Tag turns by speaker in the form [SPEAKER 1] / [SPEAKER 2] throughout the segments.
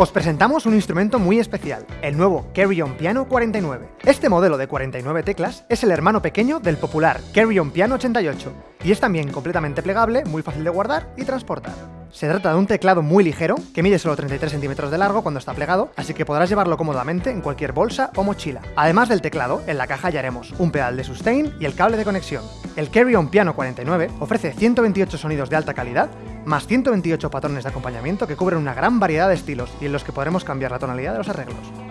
[SPEAKER 1] Os presentamos un instrumento muy especial, el nuevo Carry On Piano 49. Este modelo de 49 teclas es el hermano pequeño del popular Carry On Piano 88, y es también completamente plegable, muy fácil de guardar y transportar. Se trata de un teclado muy ligero, que mide solo 33 centímetros de largo cuando está plegado, así que podrás llevarlo cómodamente en cualquier bolsa o mochila. Además del teclado, en la caja hallaremos un pedal de sustain y el cable de conexión. El Carry On Piano 49 ofrece 128 sonidos de alta calidad, más 128 patrones de acompañamiento que cubren una gran variedad de estilos y en los que podremos cambiar la tonalidad de los arreglos.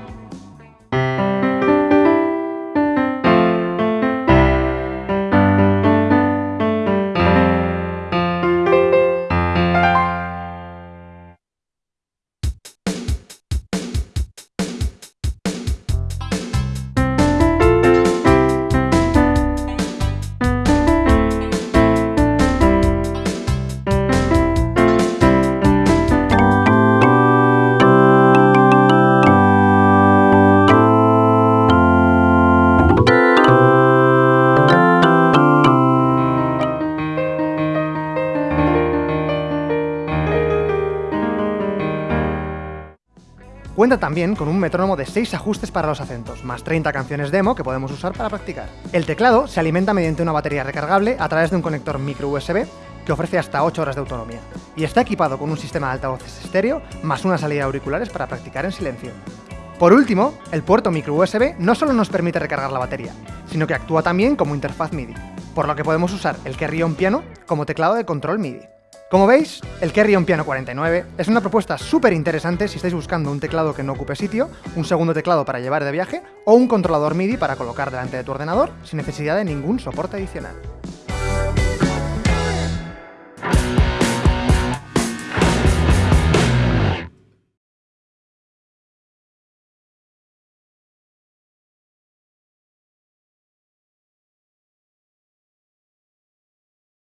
[SPEAKER 1] Cuenta también con un metrónomo de 6 ajustes para los acentos, más 30 canciones demo que podemos usar para practicar. El teclado se alimenta mediante una batería recargable a través de un conector micro USB que ofrece hasta 8 horas de autonomía, y está equipado con un sistema de altavoces estéreo más una salida de auriculares para practicar en silencio. Por último, el puerto micro USB no solo nos permite recargar la batería, sino que actúa también como interfaz MIDI, por lo que podemos usar el Carry On Piano como teclado de control MIDI. Como veis, el Carry On Piano 49 es una propuesta súper interesante si estáis buscando un teclado que no ocupe sitio, un segundo teclado para llevar de viaje o un controlador MIDI para colocar delante de tu ordenador sin necesidad de ningún soporte adicional.